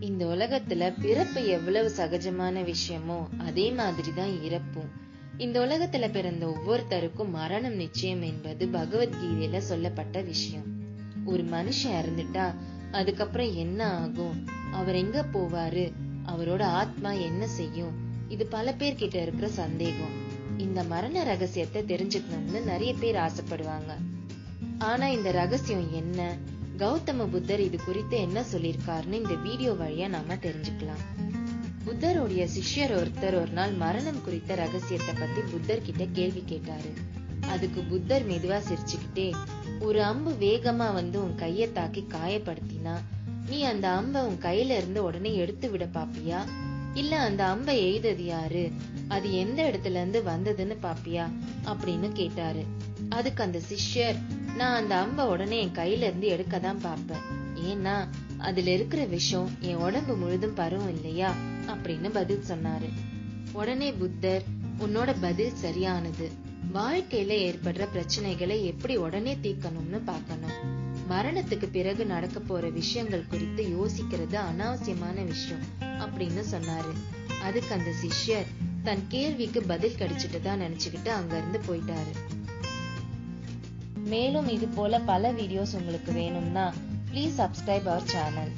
இந்த உலகத்துல பிறப்பு எவ்வளவு சகஜமான விஷயமோ அதே மாதிரிதான் இறப்பும். இந்த உலகத்துல பிறந்த ஒவ்வொருத்தருக்கும் மரணம் நிச்சயம் என்பது பகவத்கீதையில சொல்லப்பட்ட விஷயம். ஒரு மனுஷன் இறந்துட்டா அதுக்கப்புறம் என்ன ஆகும்? அவர் எங்க போவாரு? அவரோட ஆத்மா என்ன செய்யும்? இது பல பேர் கிட்ட இருக்கிற சந்தேகம். இந்த மரண ரகசியத்தை தெரிஞ்சுக்கணும்னு நிறைய பேர் ஆசைப்படுவாங்க. ஆனா இந்த ரகசியம் என்ன? கௌதம புத்தர் இது குறித்து என்ன சொல்லியிருக்காருன்னு இந்த வீடியோ வழியா நாம தெரிஞ்சுக்கலாம். புத்தருடைய சிஷ்யர் ஒருத்தர் ஒரு நாள் மரணம் குறித்த ரகசியத்தை பத்தி புத்தர் கிட்ட கேள்வி கேட்டாரு. அதுக்கு புத்தர் மெதுவா சிரிச்சுக்கிட்டே ஒரு அம்பு வேகமா வந்து உன் கைய தாக்கி காயப்படுத்தினா நீ அந்த அம்பை உன் கையில இருந்து உடனே எடுத்து விட பாப்பியா? இல்ல அந்த அம்பை எய்தது யாரு? அது எந்த இடத்துல இருந்து வந்ததுன்னு பாப்பியா? அப்படின்னு கேட்டாரு. அதுக்கு அந்த சிஷ்யர் நான் அந்த அம்பை உடனே என் கையில இருந்து எடுக்க தான் பார்ப்பேன். ஏன்னா அதுல இருக்கிற விஷம் என் உடம்பு முழுதும் பருவம் இல்லையா? அப்படின்னு பதில் சொன்னாரு. உடனே புத்தர் உன்னோட பதில் சரியானது. வாழ்க்கையில ஏற்படுற பிரச்சனைகளை எப்படி உடனே தீர்க்கணும்னு பார்க்கணும். மரணத்துக்கு பிறகு நடக்க போற விஷயங்கள் குறித்து யோசிக்கிறது அனாவசியமான விஷயம் அப்படின்னு சொன்னாரு. அதுக்கு அந்த சிஷ்யர் தன் கேள்விக்கு பதில் கிடைச்சிட்டு தான் நினைச்சுக்கிட்டு அங்க இருந்து போயிட்டாரு. மேலும் இது போல பல வீடியோஸ் உங்களுக்கு வேணும்னா ப்ளீஸ் சப்ஸ்கிரைப் அவர் சேனல்